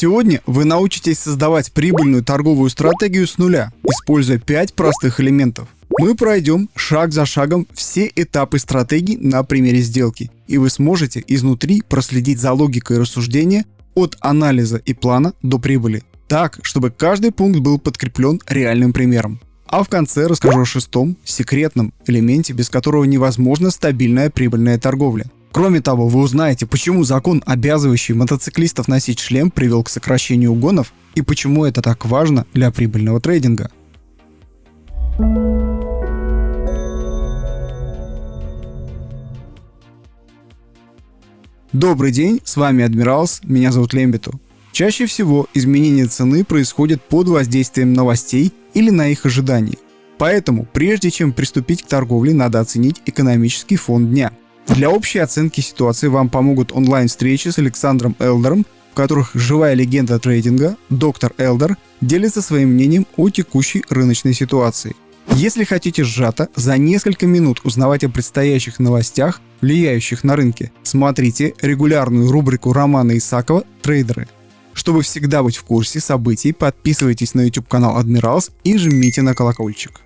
Сегодня вы научитесь создавать прибыльную торговую стратегию с нуля, используя 5 простых элементов. Мы пройдем шаг за шагом все этапы стратегии на примере сделки, и вы сможете изнутри проследить за логикой рассуждения от анализа и плана до прибыли, так, чтобы каждый пункт был подкреплен реальным примером. А в конце расскажу о шестом, секретном элементе, без которого невозможна стабильная прибыльная торговля. Кроме того, вы узнаете, почему закон, обязывающий мотоциклистов носить шлем, привел к сокращению угонов и почему это так важно для прибыльного трейдинга. Добрый день, с вами Адмиралс, меня зовут Лембиту. Чаще всего изменение цены происходит под воздействием новостей или на их ожидания. Поэтому, прежде чем приступить к торговле, надо оценить экономический фон дня. Для общей оценки ситуации вам помогут онлайн-встречи с Александром Элдером, в которых живая легенда трейдинга, доктор Элдер, делится своим мнением о текущей рыночной ситуации. Если хотите сжато за несколько минут узнавать о предстоящих новостях, влияющих на рынке, смотрите регулярную рубрику Романа Исакова «Трейдеры». Чтобы всегда быть в курсе событий, подписывайтесь на YouTube канал Адмиралс и жмите на колокольчик.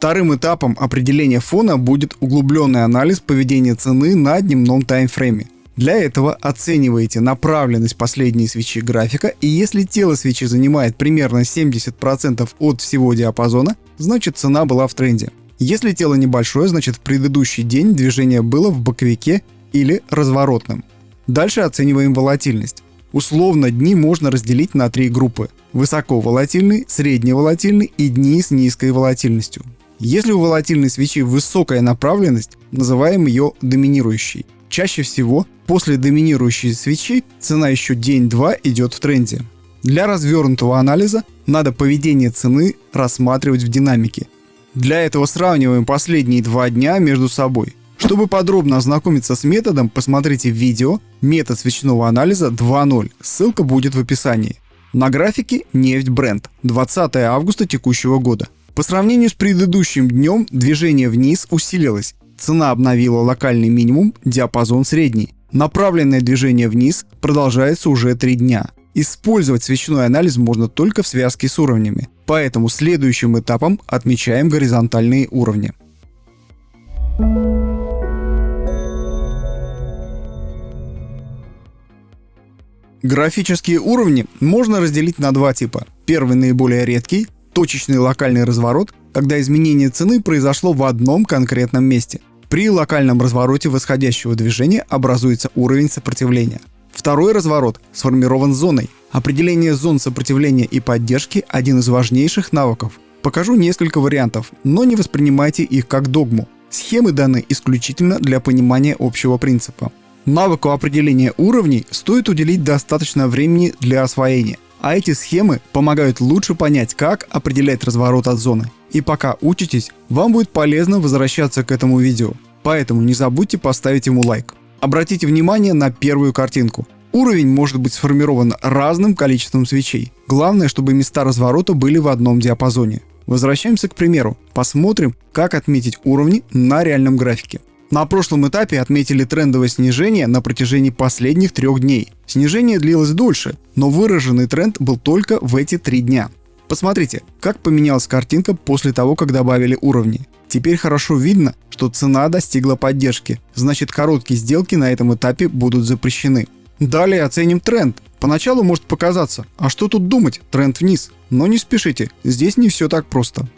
Вторым этапом определения фона будет углубленный анализ поведения цены на дневном таймфрейме. Для этого оцениваете направленность последней свечи графика, и если тело свечи занимает примерно 70% от всего диапазона, значит цена была в тренде. Если тело небольшое, значит в предыдущий день движение было в боковике или разворотным. Дальше оцениваем волатильность. Условно дни можно разделить на три группы. Высоковолатильный, средневолатильный и дни с низкой волатильностью. Если у волатильной свечи высокая направленность, называем ее доминирующей. Чаще всего после доминирующей свечи цена еще день-два идет в тренде. Для развернутого анализа надо поведение цены рассматривать в динамике. Для этого сравниваем последние два дня между собой. Чтобы подробно ознакомиться с методом, посмотрите видео «Метод свечного анализа 2.0». Ссылка будет в описании. На графике нефть бренд 20 августа текущего года. По сравнению с предыдущим днем движение вниз усилилось. Цена обновила локальный минимум, диапазон средний. Направленное движение вниз продолжается уже 3 дня. Использовать свечной анализ можно только в связке с уровнями, поэтому следующим этапом отмечаем горизонтальные уровни. Графические уровни можно разделить на два типа. Первый наиболее редкий – точечный локальный разворот, когда изменение цены произошло в одном конкретном месте. При локальном развороте восходящего движения образуется уровень сопротивления. Второй разворот сформирован зоной. Определение зон сопротивления и поддержки – один из важнейших навыков. Покажу несколько вариантов, но не воспринимайте их как догму. Схемы даны исключительно для понимания общего принципа. Навыку определения уровней стоит уделить достаточно времени для освоения, а эти схемы помогают лучше понять, как определять разворот от зоны. И пока учитесь, вам будет полезно возвращаться к этому видео, поэтому не забудьте поставить ему лайк. Обратите внимание на первую картинку. Уровень может быть сформирован разным количеством свечей. Главное, чтобы места разворота были в одном диапазоне. Возвращаемся к примеру. Посмотрим, как отметить уровни на реальном графике. На прошлом этапе отметили трендовое снижение на протяжении последних трех дней. Снижение длилось дольше, но выраженный тренд был только в эти три дня. Посмотрите, как поменялась картинка после того, как добавили уровни. Теперь хорошо видно, что цена достигла поддержки, значит короткие сделки на этом этапе будут запрещены. Далее оценим тренд. Поначалу может показаться, а что тут думать, тренд вниз. Но не спешите, здесь не все так просто.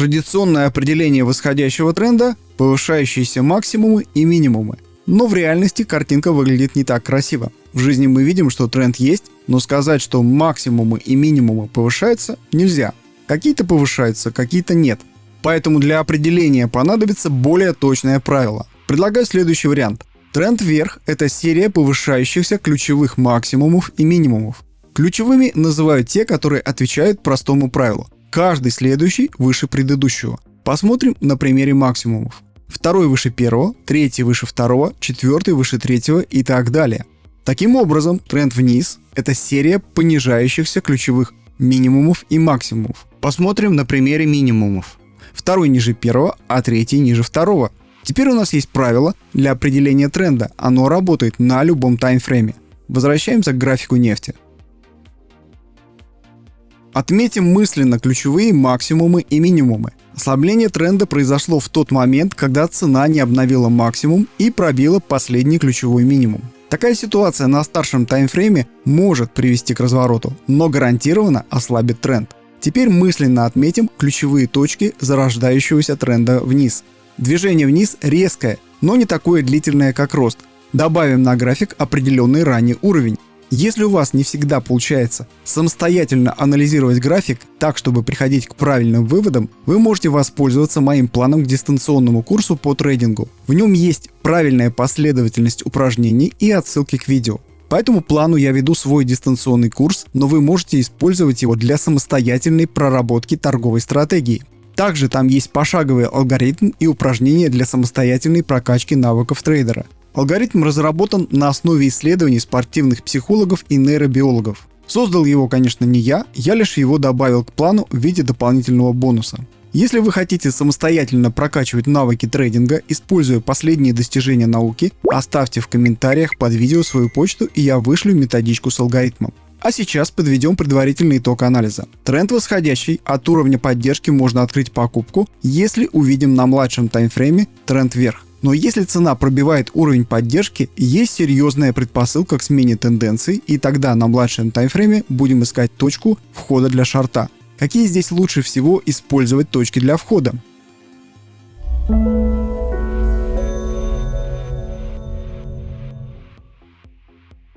Традиционное определение восходящего тренда – повышающиеся максимумы и минимумы. Но в реальности картинка выглядит не так красиво. В жизни мы видим, что тренд есть, но сказать, что максимумы и минимумы повышаются, нельзя. Какие-то повышаются, какие-то нет. Поэтому для определения понадобится более точное правило. Предлагаю следующий вариант. Тренд вверх – это серия повышающихся ключевых максимумов и минимумов. Ключевыми называют те, которые отвечают простому правилу. Каждый следующий выше предыдущего. Посмотрим на примере максимумов. Второй выше первого, третий выше второго, четвертый выше третьего и так далее. Таким образом, тренд вниз – это серия понижающихся ключевых минимумов и максимумов. Посмотрим на примере минимумов. второй ниже первого, а третий ниже второго. Теперь у нас есть правило для определения тренда, оно работает на любом таймфрейме. Возвращаемся к графику нефти. Отметим мысленно ключевые максимумы и минимумы. Ослабление тренда произошло в тот момент, когда цена не обновила максимум и пробила последний ключевой минимум. Такая ситуация на старшем таймфрейме может привести к развороту, но гарантированно ослабит тренд. Теперь мысленно отметим ключевые точки зарождающегося тренда вниз. Движение вниз резкое, но не такое длительное, как рост. Добавим на график определенный ранний уровень. Если у вас не всегда получается самостоятельно анализировать график так, чтобы приходить к правильным выводам, вы можете воспользоваться моим планом к дистанционному курсу по трейдингу. В нем есть правильная последовательность упражнений и отсылки к видео. По этому плану я веду свой дистанционный курс, но вы можете использовать его для самостоятельной проработки торговой стратегии. Также там есть пошаговый алгоритм и упражнения для самостоятельной прокачки навыков трейдера. Алгоритм разработан на основе исследований спортивных психологов и нейробиологов. Создал его, конечно, не я, я лишь его добавил к плану в виде дополнительного бонуса. Если вы хотите самостоятельно прокачивать навыки трейдинга, используя последние достижения науки, оставьте в комментариях под видео свою почту и я вышлю методичку с алгоритмом. А сейчас подведем предварительный итог анализа. Тренд восходящий, от уровня поддержки можно открыть покупку, если увидим на младшем таймфрейме тренд вверх. Но если цена пробивает уровень поддержки, есть серьезная предпосылка к смене тенденций, и тогда на младшем таймфрейме будем искать точку входа для шарта. Какие здесь лучше всего использовать точки для входа?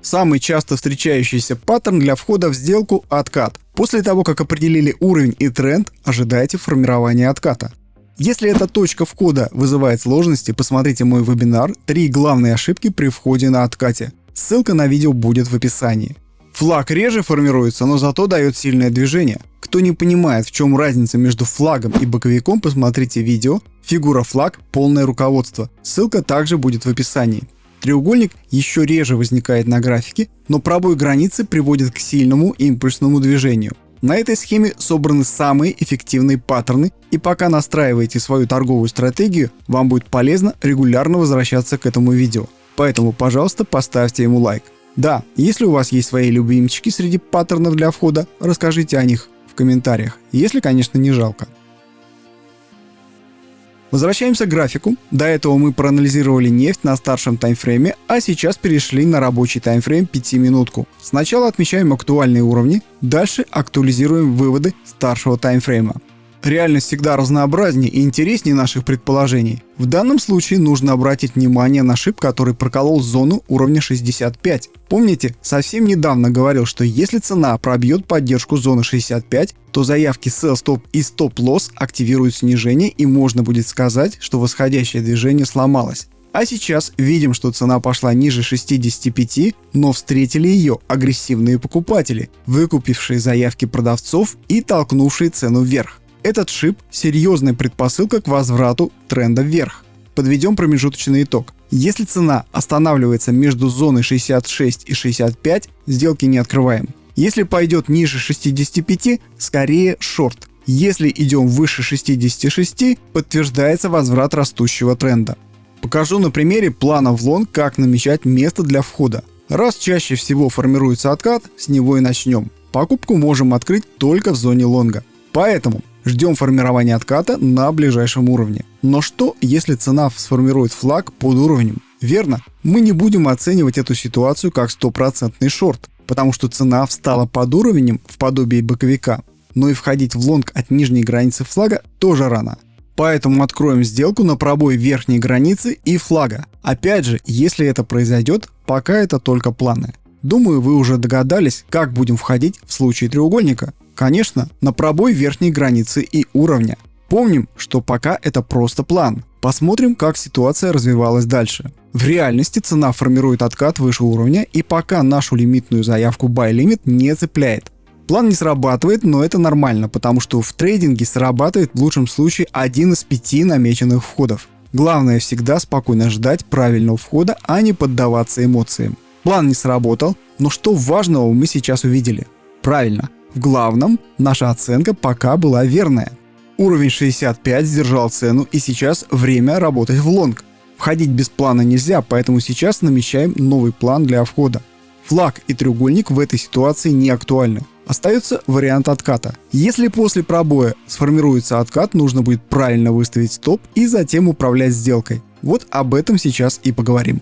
Самый часто встречающийся паттерн для входа в сделку – откат. После того, как определили уровень и тренд, ожидайте формирования отката. Если эта точка входа вызывает сложности, посмотрите мой вебинар «Три главные ошибки при входе на откате». Ссылка на видео будет в описании. Флаг реже формируется, но зато дает сильное движение. Кто не понимает, в чем разница между флагом и боковиком, посмотрите видео «Фигура флаг. Полное руководство». Ссылка также будет в описании. Треугольник еще реже возникает на графике, но пробой границы приводит к сильному импульсному движению. На этой схеме собраны самые эффективные паттерны, и пока настраиваете свою торговую стратегию, вам будет полезно регулярно возвращаться к этому видео. Поэтому, пожалуйста, поставьте ему лайк. Да, если у вас есть свои любимчики среди паттернов для входа, расскажите о них в комментариях, если, конечно, не жалко. Возвращаемся к графику. До этого мы проанализировали нефть на старшем таймфрейме, а сейчас перешли на рабочий таймфрейм 5 минутку. Сначала отмечаем актуальные уровни, дальше актуализируем выводы старшего таймфрейма. Реальность всегда разнообразнее и интереснее наших предположений. В данном случае нужно обратить внимание на шип, который проколол зону уровня 65. Помните, совсем недавно говорил, что если цена пробьет поддержку зоны 65, то заявки Sell Stop и Stop Loss активируют снижение и можно будет сказать, что восходящее движение сломалось. А сейчас видим, что цена пошла ниже 65, но встретили ее агрессивные покупатели, выкупившие заявки продавцов и толкнувшие цену вверх. Этот шип – серьезная предпосылка к возврату тренда вверх. Подведем промежуточный итог. Если цена останавливается между зоной 66 и 65, сделки не открываем. Если пойдет ниже 65, скорее шорт. Если идем выше 66, подтверждается возврат растущего тренда. Покажу на примере плана в лонг, как намечать место для входа. Раз чаще всего формируется откат, с него и начнем. Покупку можем открыть только в зоне лонга. Поэтому Ждем формирования отката на ближайшем уровне. Но что, если цена сформирует флаг под уровнем? Верно, мы не будем оценивать эту ситуацию как стопроцентный шорт, потому что цена встала под уровнем в подобии боковика, но и входить в лонг от нижней границы флага тоже рано. Поэтому откроем сделку на пробой верхней границы и флага. Опять же, если это произойдет, пока это только планы. Думаю, вы уже догадались, как будем входить в случае треугольника. Конечно, на пробой верхней границы и уровня. Помним, что пока это просто план. Посмотрим, как ситуация развивалась дальше. В реальности цена формирует откат выше уровня и пока нашу лимитную заявку buy limit не цепляет. План не срабатывает, но это нормально, потому что в трейдинге срабатывает в лучшем случае один из пяти намеченных входов. Главное всегда спокойно ждать правильного входа, а не поддаваться эмоциям. План не сработал, но что важного мы сейчас увидели? Правильно, в главном наша оценка пока была верная. Уровень 65 сдержал цену и сейчас время работать в лонг. Входить без плана нельзя, поэтому сейчас намечаем новый план для входа. Флаг и треугольник в этой ситуации не актуальны. Остается вариант отката. Если после пробоя сформируется откат, нужно будет правильно выставить стоп и затем управлять сделкой. Вот об этом сейчас и поговорим.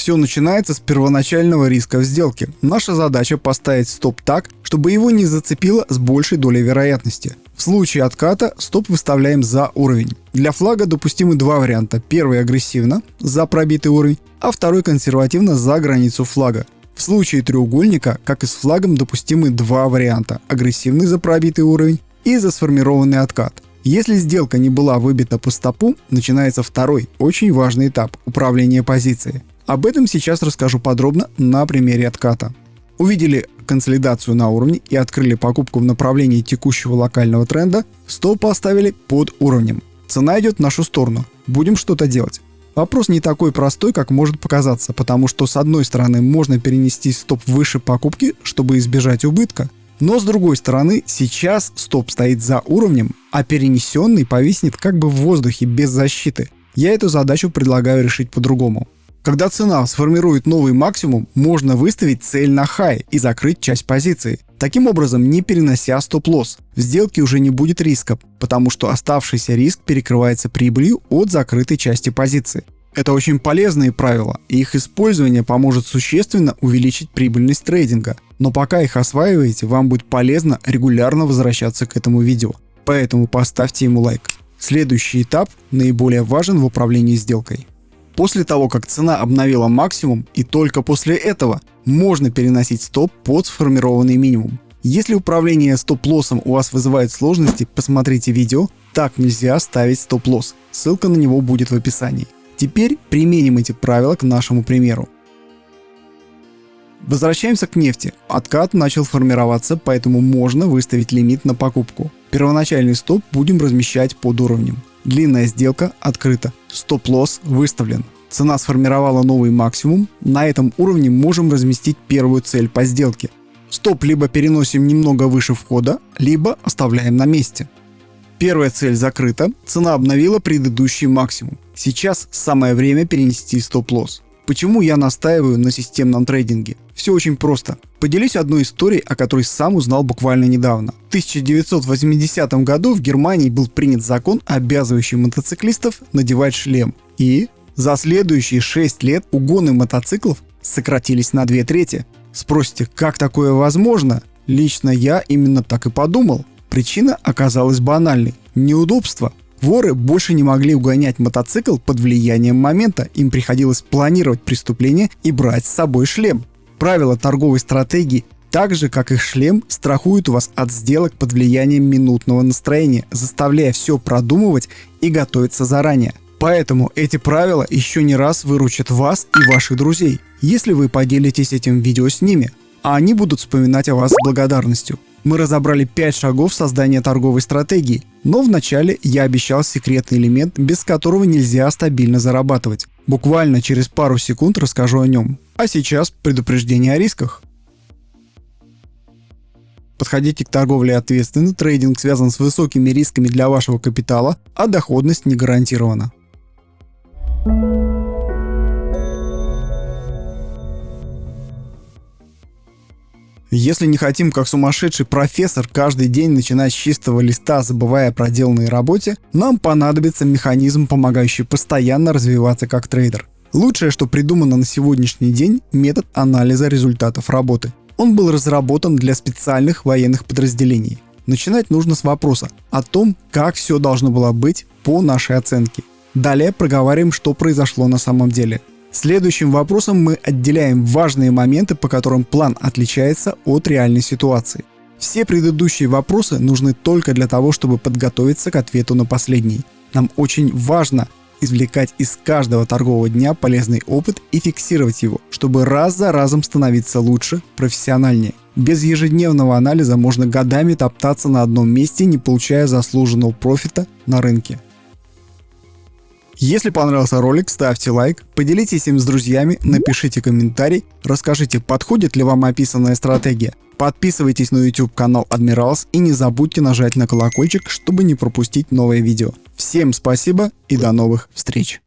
Все начинается с первоначального риска в сделке. Наша задача поставить стоп так, чтобы его не зацепило с большей долей вероятности. В случае отката стоп выставляем за уровень. Для флага допустимы два варианта. Первый агрессивно, за пробитый уровень, а второй консервативно за границу флага. В случае треугольника, как и с флагом, допустимы два варианта. Агрессивный за пробитый уровень и за сформированный откат. Если сделка не была выбита по стопу, начинается второй, очень важный этап – управление позицией. Об этом сейчас расскажу подробно на примере отката. Увидели консолидацию на уровне и открыли покупку в направлении текущего локального тренда, стоп поставили под уровнем. Цена идет в нашу сторону. Будем что-то делать. Вопрос не такой простой, как может показаться, потому что с одной стороны можно перенести стоп выше покупки, чтобы избежать убытка, но с другой стороны сейчас стоп стоит за уровнем, а перенесенный повиснет как бы в воздухе без защиты. Я эту задачу предлагаю решить по-другому. Когда цена сформирует новый максимум, можно выставить цель на хай и закрыть часть позиции. Таким образом, не перенося стоп-лосс, в сделке уже не будет риска, потому что оставшийся риск перекрывается прибылью от закрытой части позиции. Это очень полезные правила, и их использование поможет существенно увеличить прибыльность трейдинга. Но пока их осваиваете, вам будет полезно регулярно возвращаться к этому видео. Поэтому поставьте ему лайк. Следующий этап наиболее важен в управлении сделкой. После того, как цена обновила максимум и только после этого можно переносить стоп под сформированный минимум. Если управление стоп-лоссом у вас вызывает сложности, посмотрите видео «Так нельзя ставить стоп-лосс». Ссылка на него будет в описании. Теперь применим эти правила к нашему примеру. Возвращаемся к нефти. Откат начал формироваться, поэтому можно выставить лимит на покупку. Первоначальный стоп будем размещать под уровнем. Длинная сделка открыта. Стоп-лосс выставлен. Цена сформировала новый максимум. На этом уровне можем разместить первую цель по сделке. Стоп либо переносим немного выше входа, либо оставляем на месте. Первая цель закрыта, цена обновила предыдущий максимум. Сейчас самое время перенести стоп-лосс. Почему я настаиваю на системном трейдинге? Все очень просто. Поделюсь одной историей, о которой сам узнал буквально недавно. В 1980 году в Германии был принят закон, обязывающий мотоциклистов надевать шлем. И за следующие 6 лет угоны мотоциклов сократились на 2 трети. Спросите, как такое возможно? Лично я именно так и подумал. Причина оказалась банальной. Неудобство. Воры больше не могли угонять мотоцикл под влиянием момента, им приходилось планировать преступление и брать с собой шлем. Правила торговой стратегии так же, как их шлем, страхуют вас от сделок под влиянием минутного настроения, заставляя все продумывать и готовиться заранее. Поэтому эти правила еще не раз выручат вас и ваших друзей, если вы поделитесь этим видео с ними, а они будут вспоминать о вас с благодарностью. Мы разобрали 5 шагов создания торговой стратегии, но вначале я обещал секретный элемент, без которого нельзя стабильно зарабатывать. Буквально через пару секунд расскажу о нем. А сейчас предупреждение о рисках. Подходите к торговле ответственно, трейдинг связан с высокими рисками для вашего капитала, а доходность не гарантирована. Если не хотим, как сумасшедший профессор, каждый день начинать с чистого листа, забывая о проделанной работе, нам понадобится механизм, помогающий постоянно развиваться как трейдер. Лучшее, что придумано на сегодняшний день, метод анализа результатов работы. Он был разработан для специальных военных подразделений. Начинать нужно с вопроса о том, как все должно было быть по нашей оценке. Далее проговариваем, что произошло на самом деле. Следующим вопросом мы отделяем важные моменты, по которым план отличается от реальной ситуации. Все предыдущие вопросы нужны только для того, чтобы подготовиться к ответу на последний. Нам очень важно извлекать из каждого торгового дня полезный опыт и фиксировать его, чтобы раз за разом становиться лучше, профессиональнее. Без ежедневного анализа можно годами топтаться на одном месте, не получая заслуженного профита на рынке. Если понравился ролик, ставьте лайк, поделитесь им с друзьями, напишите комментарий, расскажите, подходит ли вам описанная стратегия. Подписывайтесь на YouTube канал Admirals и не забудьте нажать на колокольчик, чтобы не пропустить новые видео. Всем спасибо и до новых встреч!